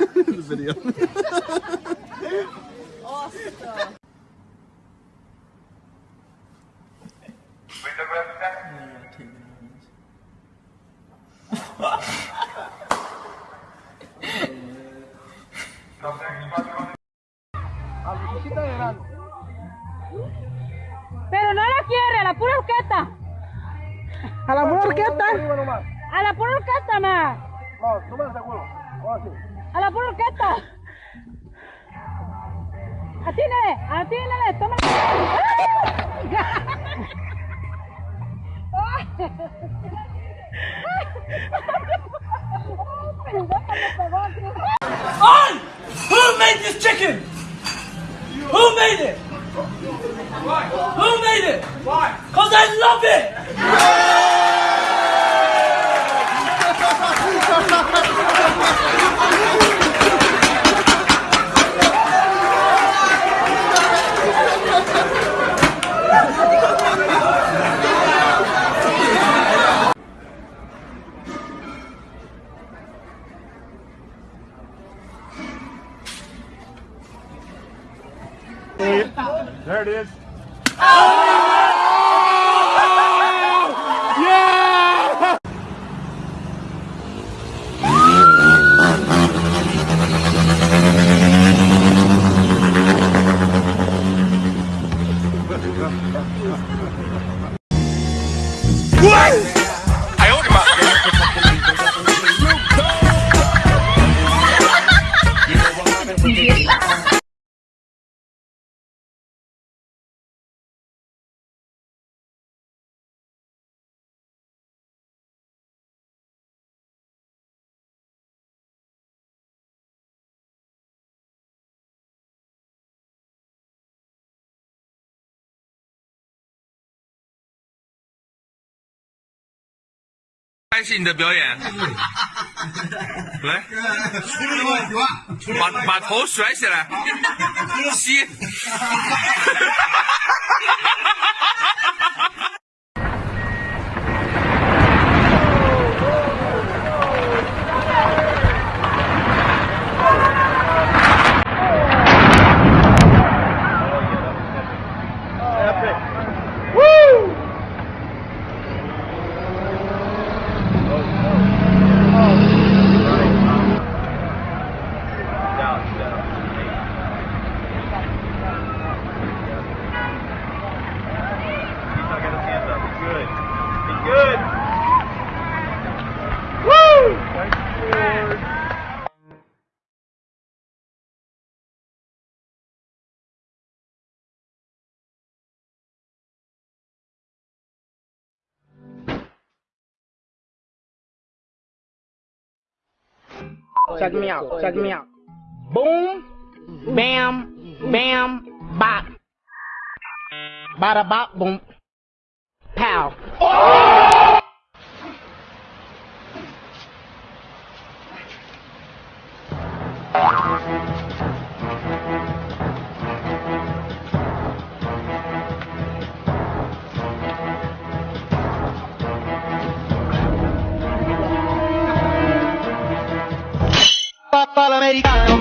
the video. Awesome. Pero no la quiere, a la pura orquesta. ¿A la pura orquesta? A la pura orquesta, ma. No, no me seguro. Ahora sí. A la pura orquesta. Atínale, atínale, toma. On! Who made this chicken? Who made it? Why? Who made it? Why? Cause I love it! There it is. 开始你的表演，来，把把头甩起来，吸。Check me out. Check me out. Boom, bam, bam, bop. Bada bop, boom. Pow. Oh! americano.